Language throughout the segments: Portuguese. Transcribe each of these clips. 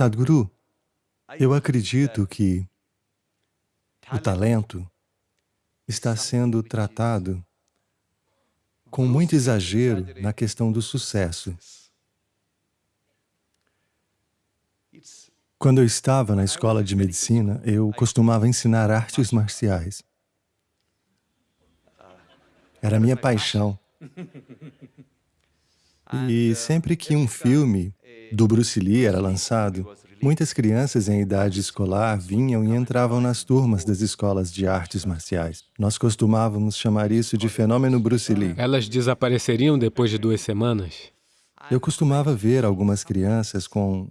Sadhguru, eu acredito que o talento está sendo tratado com muito exagero na questão do sucesso. Quando eu estava na escola de medicina, eu costumava ensinar artes marciais. Era minha paixão. E sempre que um filme do Bruce Lee era lançado, muitas crianças em idade escolar vinham e entravam nas turmas das escolas de artes marciais. Nós costumávamos chamar isso de fenômeno Bruce Lee. Elas desapareceriam depois de duas semanas? Eu costumava ver algumas crianças com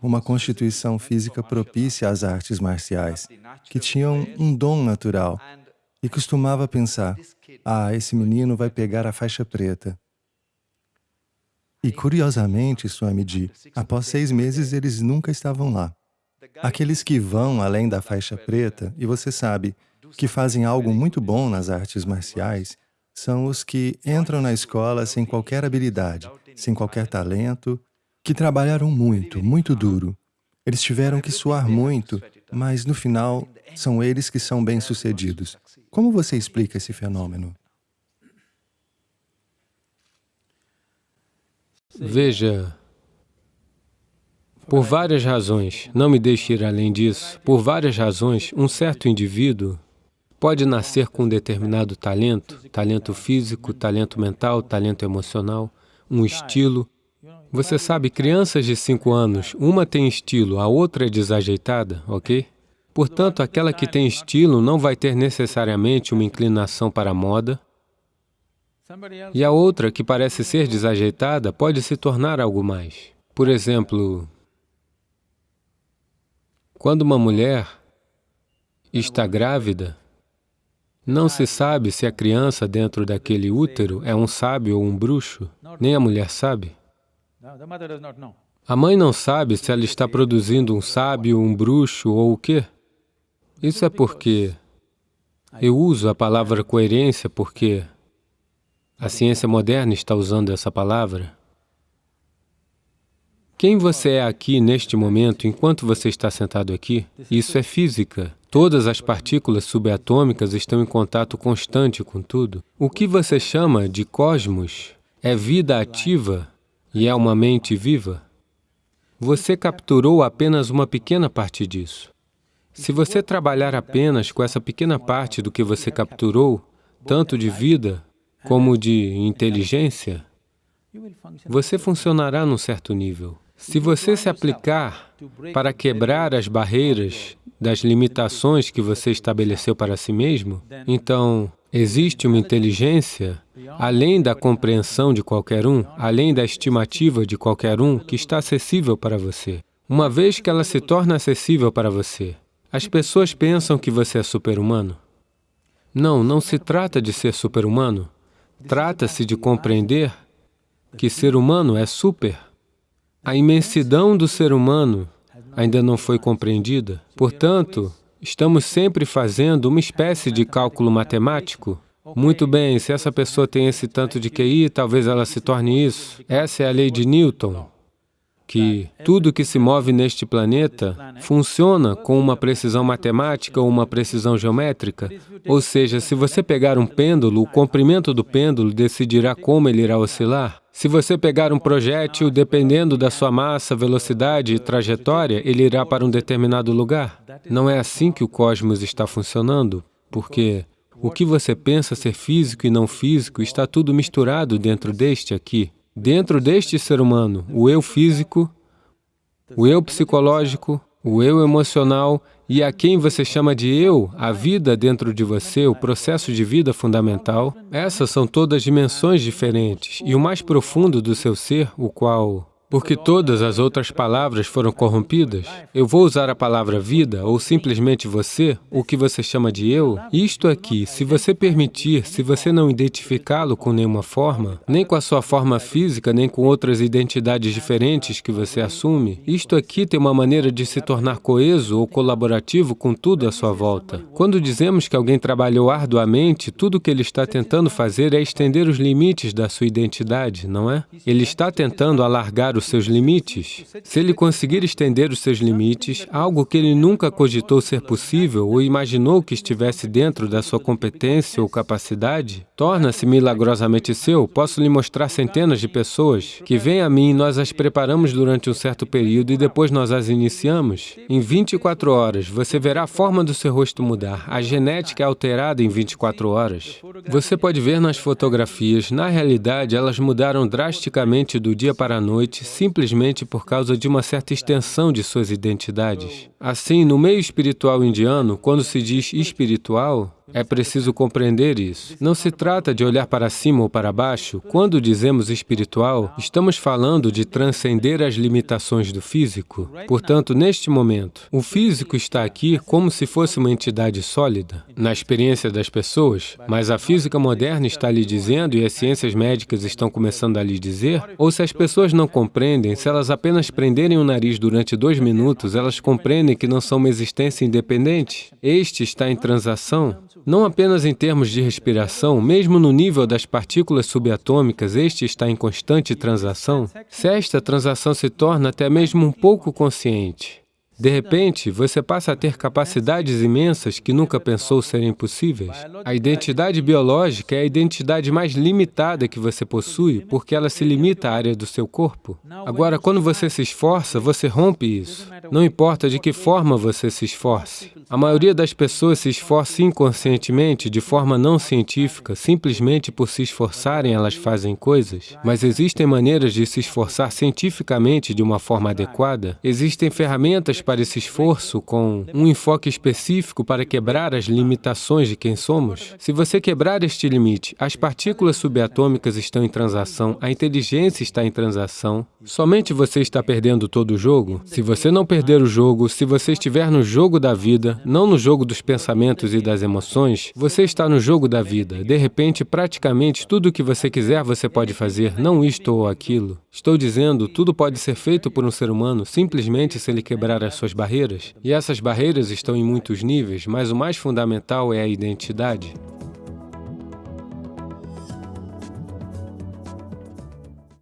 uma constituição física propícia às artes marciais, que tinham um dom natural, e costumava pensar, ah, esse menino vai pegar a faixa preta. E curiosamente, Swamiji, após seis meses eles nunca estavam lá. Aqueles que vão além da faixa preta, e você sabe, que fazem algo muito bom nas artes marciais, são os que entram na escola sem qualquer habilidade, sem qualquer talento, que trabalharam muito, muito duro. Eles tiveram que suar muito, mas no final são eles que são bem-sucedidos. Como você explica esse fenômeno? Veja, por várias razões, não me deixe ir além disso, por várias razões, um certo indivíduo pode nascer com um determinado talento, talento físico, talento mental, talento emocional, um estilo, você sabe, crianças de cinco anos, uma tem estilo, a outra é desajeitada, ok? Portanto, aquela que tem estilo não vai ter necessariamente uma inclinação para a moda, e a outra, que parece ser desajeitada, pode se tornar algo mais. Por exemplo, quando uma mulher está grávida, não se sabe se a criança dentro daquele útero é um sábio ou um bruxo, nem a mulher sabe. A mãe não sabe se ela está produzindo um sábio, um bruxo ou o quê. Isso é porque eu uso a palavra coerência porque a ciência moderna está usando essa palavra. Quem você é aqui neste momento, enquanto você está sentado aqui, isso é física. Todas as partículas subatômicas estão em contato constante com tudo. O que você chama de cosmos é vida ativa e é uma mente viva, você capturou apenas uma pequena parte disso. Se você trabalhar apenas com essa pequena parte do que você capturou, tanto de vida como de inteligência, você funcionará num certo nível. Se você se aplicar para quebrar as barreiras das limitações que você estabeleceu para si mesmo, então existe uma inteligência além da compreensão de qualquer um, além da estimativa de qualquer um, que está acessível para você. Uma vez que ela se torna acessível para você, as pessoas pensam que você é super-humano. Não, não se trata de ser super-humano. Trata-se de compreender que ser humano é super. A imensidão do ser humano ainda não foi compreendida. Portanto, estamos sempre fazendo uma espécie de cálculo matemático. Muito bem, se essa pessoa tem esse tanto de QI, talvez ela se torne isso. Essa é a lei de Newton, que tudo que se move neste planeta funciona com uma precisão matemática ou uma precisão geométrica. Ou seja, se você pegar um pêndulo, o comprimento do pêndulo decidirá como ele irá oscilar. Se você pegar um projétil, dependendo da sua massa, velocidade e trajetória, ele irá para um determinado lugar. Não é assim que o cosmos está funcionando, porque o que você pensa ser físico e não físico está tudo misturado dentro deste aqui. Dentro deste ser humano, o eu físico, o eu psicológico, o eu emocional e a quem você chama de eu, a vida dentro de você, o processo de vida fundamental, essas são todas dimensões diferentes e o mais profundo do seu ser, o qual porque todas as outras palavras foram corrompidas, eu vou usar a palavra vida ou simplesmente você, o que você chama de eu. Isto aqui, se você permitir, se você não identificá-lo com nenhuma forma, nem com a sua forma física, nem com outras identidades diferentes que você assume, isto aqui tem uma maneira de se tornar coeso ou colaborativo com tudo à sua volta. Quando dizemos que alguém trabalhou arduamente, tudo o que ele está tentando fazer é estender os limites da sua identidade, não é? Ele está tentando alargar os seus limites. Se ele conseguir estender os seus limites, algo que ele nunca cogitou ser possível ou imaginou que estivesse dentro da sua competência ou capacidade, torna-se milagrosamente seu. Posso lhe mostrar centenas de pessoas que vêm a mim e nós as preparamos durante um certo período e depois nós as iniciamos. Em 24 horas, você verá a forma do seu rosto mudar. A genética é alterada em 24 horas. Você pode ver nas fotografias, na realidade, elas mudaram drasticamente do dia para a noite, simplesmente por causa de uma certa extensão de suas identidades. Assim, no meio espiritual indiano, quando se diz espiritual, é preciso compreender isso. Não se trata de olhar para cima ou para baixo. Quando dizemos espiritual, estamos falando de transcender as limitações do físico. Portanto, neste momento, o físico está aqui como se fosse uma entidade sólida, na experiência das pessoas, mas a física moderna está lhe dizendo e as ciências médicas estão começando a lhe dizer, ou se as pessoas não compreendem, se elas apenas prenderem o nariz durante dois minutos, elas compreendem que não são uma existência independente. Este está em transação não apenas em termos de respiração, mesmo no nível das partículas subatômicas, este está em constante transação. Se esta transação se torna até mesmo um pouco consciente, de repente, você passa a ter capacidades imensas que nunca pensou serem possíveis. A identidade biológica é a identidade mais limitada que você possui, porque ela se limita à área do seu corpo. Agora, quando você se esforça, você rompe isso. Não importa de que forma você se esforce. A maioria das pessoas se esforça inconscientemente, de forma não científica, simplesmente por se esforçarem, elas fazem coisas. Mas existem maneiras de se esforçar cientificamente de uma forma adequada. Existem ferramentas para esse esforço com um enfoque específico para quebrar as limitações de quem somos? Se você quebrar este limite, as partículas subatômicas estão em transação, a inteligência está em transação, somente você está perdendo todo o jogo? Se você não perder o jogo, se você estiver no jogo da vida, não no jogo dos pensamentos e das emoções, você está no jogo da vida. De repente, praticamente tudo o que você quiser você pode fazer, não isto ou aquilo. Estou dizendo, tudo pode ser feito por um ser humano simplesmente se ele quebrar as suas barreiras, e essas barreiras estão em muitos níveis, mas o mais fundamental é a identidade.